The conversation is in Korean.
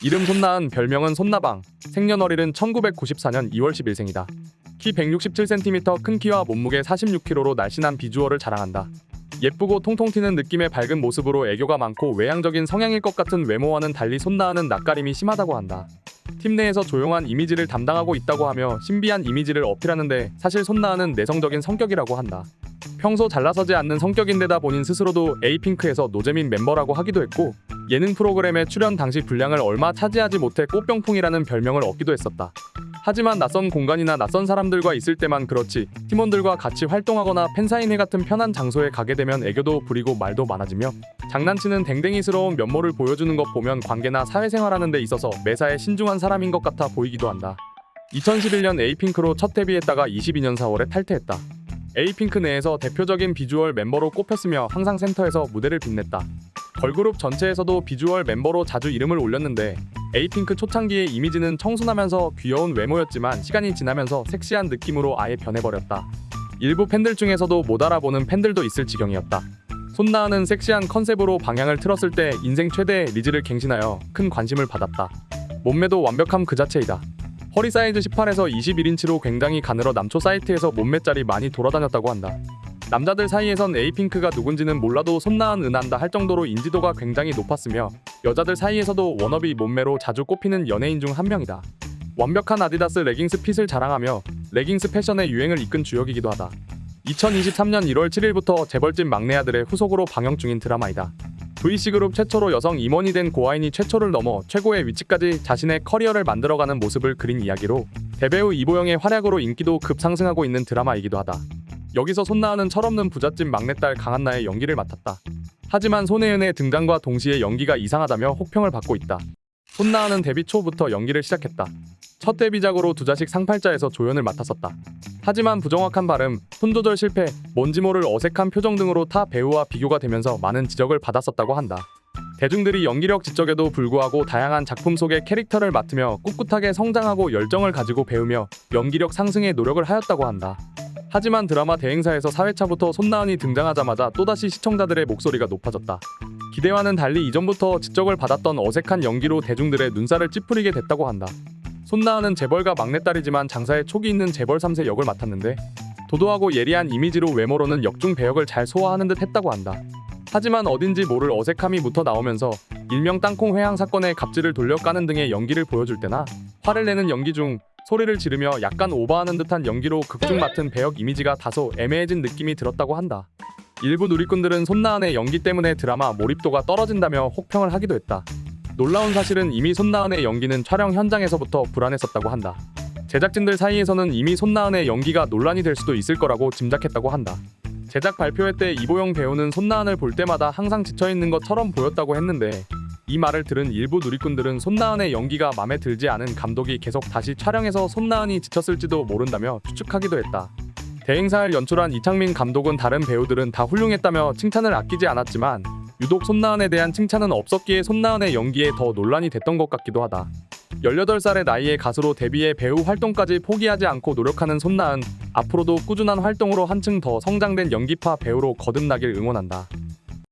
이름 손나은 별명은 손나방 생년월일은 1994년 2월 10일생이다. 키 167cm 큰 키와 몸무게 46kg로 날씬한 비주얼을 자랑한다. 예쁘고 통통 튀는 느낌의 밝은 모습으로 애교가 많고 외향적인 성향일 것 같은 외모와는 달리 손나은은 낯가림이 심하다고 한다. 팀 내에서 조용한 이미지를 담당하고 있다고 하며 신비한 이미지를 어필하는데 사실 손나은은 내성적인 성격이라고 한다. 평소 잘 나서지 않는 성격인데다 본인 스스로도 에이핑크에서 노재민 멤버라고 하기도 했고 예능 프로그램에 출연 당시 분량을 얼마 차지하지 못해 꽃병풍이라는 별명을 얻기도 했었다. 하지만 낯선 공간이나 낯선 사람들과 있을 때만 그렇지 팀원들과 같이 활동하거나 팬사인회 같은 편한 장소에 가게 되면 애교도 부리고 말도 많아지며 장난치는 댕댕이스러운 면모를 보여주는 것 보면 관계나 사회생활하는 데 있어서 매사에 신중한 사람인 것 같아 보이기도 한다. 2011년 에이핑크로 첫 데뷔했다가 22년 4월에 탈퇴했다. 에이핑크 내에서 대표적인 비주얼 멤버로 꼽혔으며 항상 센터에서 무대를 빛냈다. 걸그룹 전체에서도 비주얼 멤버로 자주 이름을 올렸는데 에이핑크 초창기의 이미지는 청순하면서 귀여운 외모였지만 시간이 지나면서 섹시한 느낌으로 아예 변해버렸다. 일부 팬들 중에서도 못 알아보는 팬들도 있을 지경이었다. 손나은은 섹시한 컨셉으로 방향을 틀었을 때 인생 최대의 리즈를 갱신하여 큰 관심을 받았다. 몸매도 완벽함 그 자체이다. 허리 사이즈 18에서 21인치로 굉장히 가늘어 남초 사이트에서 몸매 짤이 많이 돌아다녔다고 한다. 남자들 사이에선 에이핑크가 누군지는 몰라도 손나은은 안다 할 정도로 인지도가 굉장히 높았으며 여자들 사이에서도 워너비 몸매로 자주 꼽히는 연예인 중 한 명이다. 완벽한 아디다스 레깅스 fit을 자랑하며 레깅스 패션의 유행을 이끈 주역이기도 하다. 2023년 1월 7일부터 재벌집 막내 아들의 후속으로 방영 중인 드라마이다. VC그룹 최초로 여성 임원이 된 고아인이 최초를 넘어 최고의 위치까지 자신의 커리어를 만들어가는 모습을 그린 이야기로 대배우 이보영의 활약으로 인기도 급상승하고 있는 드라마이기도 하다. 여기서 손나은은 철없는 부잣집 막내딸 강한나의 연기를 맡았다. 하지만 손혜은의 등장과 동시에 연기가 이상하다며 혹평을 받고 있다. 손나은은 데뷔 초부터 연기를 시작했다. 첫 데뷔작으로 두 자식 상팔자에서 조연을 맡았었다. 하지만 부정확한 발음, 톤 조절 실패, 뭔지 모를 어색한 표정 등으로 타 배우와 비교가 되면서 많은 지적을 받았었다고 한다. 대중들이 연기력 지적에도 불구하고 다양한 작품 속의 캐릭터를 맡으며 꿋꿋하게 성장하고 열정을 가지고 배우며 연기력 상승에 노력을 하였다고 한다. 하지만 드라마 대행사에서 4회차부터 손나은이 등장하자마자 또다시 시청자들의 목소리가 높아졌다. 기대와는 달리 이전부터 지적을 받았던 어색한 연기로 대중들의 눈살을 찌푸리게 됐다고 한다. 손나은은 재벌가 막내딸이지만 장사에 촉이 있는 재벌 3세 역을 맡았는데 도도하고 예리한 이미지로 외모로는 역중 배역을 잘 소화하는 듯 했다고 한다. 하지만 어딘지 모를 어색함이 묻어 나오면서 일명 땅콩 회항 사건의 갑질을 돌려 까는 등의 연기를 보여줄 때나 화를 내는 연기 중 소리를 지르며 약간 오버하는 듯한 연기로 극중 맡은 배역 이미지가 다소 애매해진 느낌이 들었다고 한다. 일부 누리꾼들은 손나은의 연기 때문에 드라마 몰입도가 떨어진다며 혹평을 하기도 했다. 놀라운 사실은 이미 손나은의 연기는 촬영 현장에서부터 불안했었다고 한다. 제작진들 사이에서는 이미 손나은의 연기가 논란이 될 수도 있을 거라고 짐작했다고 한다. 제작 발표회 때 이보영 배우는 손나은을 볼 때마다 항상 지쳐있는 것처럼 보였다고 했는데 이 말을 들은 일부 누리꾼들은 손나은의 연기가 마음에 들지 않은 감독이 계속 다시 촬영해서 손나은이 지쳤을지도 모른다며 추측하기도 했다. 대행사를 연출한 이창민 감독은 다른 배우들은 다 훌륭했다며 칭찬을 아끼지 않았지만 유독 손나은에 대한 칭찬은 없었기에 손나은의 연기에 더 논란이 됐던 것 같기도 하다. 18살의 나이에 가수로 데뷔해 배우 활동까지 포기하지 않고 노력하는 손나은 앞으로도 꾸준한 활동으로 한층 더 성장된 연기파 배우로 거듭나길 응원한다.